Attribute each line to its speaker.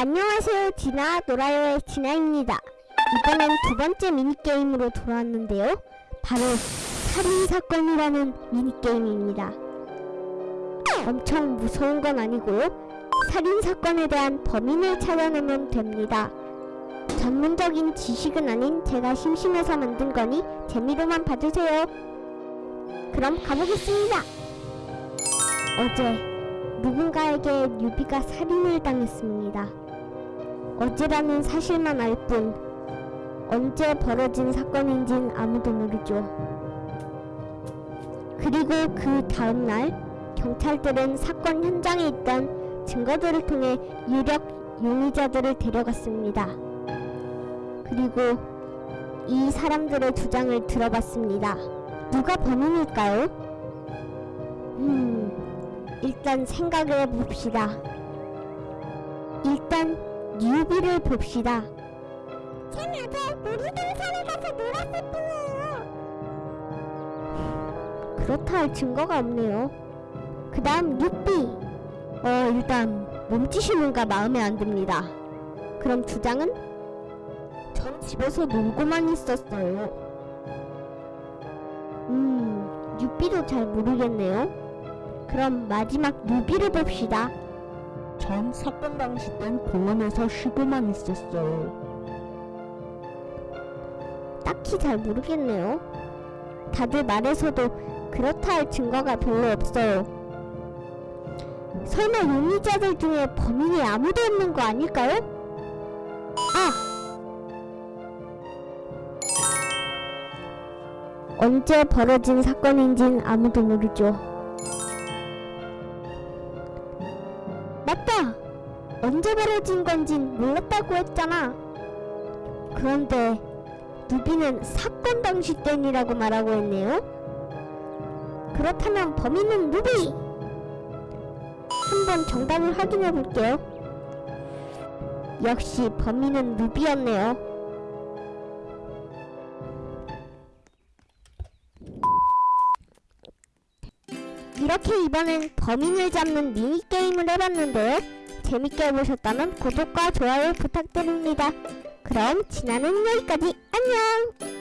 Speaker 1: 안녕하세요. 디나 노라요의 디나입니다. 이번엔 두 번째 미니게임으로 돌아왔는데요. 바로 살인사건이라는 미니게임입니다. 엄청 무서운 건 아니고요. 살인사건에 대한 범인을 찾아내면 됩니다. 전문적인 지식은 아닌 제가 심심해서 만든 거니 재미로만 봐주세요. 그럼 가보겠습니다. 어제 누군가에게 뉴비가 살인을 당했습니다. 어제라는 사실만 알 뿐 언제 벌어진 사건인진 아무도 모르죠. 그리고 그 다음날 경찰들은 사건 현장에 있던 증거들을 통해 유력 용의자들을 데려갔습니다. 그리고 이 사람들의 주장을 들어봤습니다. 누가 범인일까요? 음... 일단 생각해 봅시다. 일단 뉴비를 봅시다. 전 어제 놀이동산에 가서 놀았을 뿐이에요. 그렇다 할 증거가 없네요. 그 다음 뉴비. 어 일단 몸짓이 뭔가 마음에 안 듭니다. 그럼 주장은? 전 집에서 놀고만 있었어요. 음, 뉴비도 잘 모르겠네요. 그럼 마지막 누비를 봅시다.
Speaker 2: 전 사건 당시 땐 공원에서 쉬고만 있었어요.
Speaker 1: 딱히 잘 모르겠네요. 다들 말해서도 그렇다 할 증거가 별로 없어요. 설마 용의자들 중에 범인이 아무도 없는 거 아닐까요? 아! 언제 벌어진 사건인진 아무도 모르죠. 맞다! 언제 벌어진 건진 몰랐다고 했잖아. 그런데 누비는 사건 당시 땐이라고 말하고 있네요. 그렇다면 범인은 누비! 한번 정답을 확인해 볼게요. 역시 범인은 누비였네요. 이렇게 이번엔 범인을 잡는 미니게임을 해봤는데요. 재밌게 보셨다면 구독과 좋아요 부탁드립니다. 그럼 지나는 여기까지 안녕!